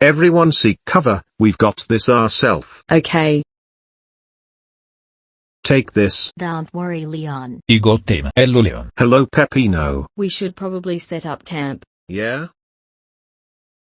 Everyone seek cover, we've got this ourself. Okay. Take this. Don't worry Leon. You got him. Hello, Leon. Hello Peppino. We should probably set up camp. Yeah?